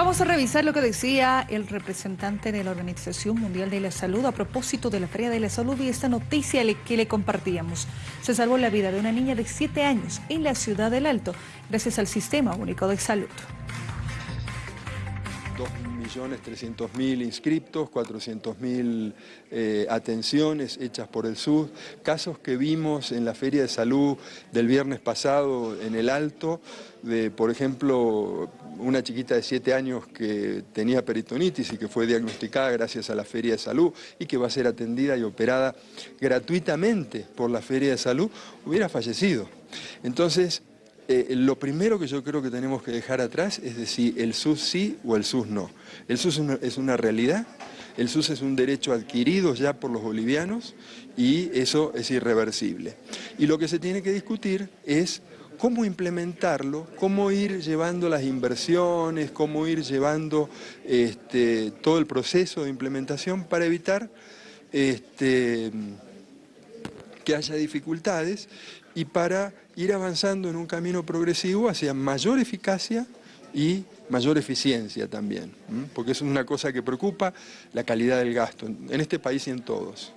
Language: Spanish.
Vamos a revisar lo que decía el representante de la Organización Mundial de la Salud a propósito de la Feria de la Salud y esta noticia que le compartíamos. Se salvó la vida de una niña de 7 años en la ciudad del Alto gracias al Sistema Único de Salud. 2.300.000 inscriptos, 400.000 eh, atenciones hechas por el SUD, casos que vimos en la Feria de Salud del viernes pasado en el Alto, de, por ejemplo, una chiquita de 7 años que tenía peritonitis y que fue diagnosticada gracias a la Feria de Salud y que va a ser atendida y operada gratuitamente por la Feria de Salud, hubiera fallecido. Entonces, eh, lo primero que yo creo que tenemos que dejar atrás es decir el SUS sí o el SUS no. El SUS es una, realidad, el SUS es un derecho adquirido ya por los bolivianos y eso es irreversible. Y lo que se tiene que discutir es cómo implementarlo, cómo ir llevando las inversiones, cómo ir llevando este, todo el proceso de implementación para evitar este, que haya dificultades y para ir avanzando en un camino progresivo hacia mayor eficacia y mayor eficiencia también, porque es una cosa que preocupa la calidad del gasto en este país y en todos.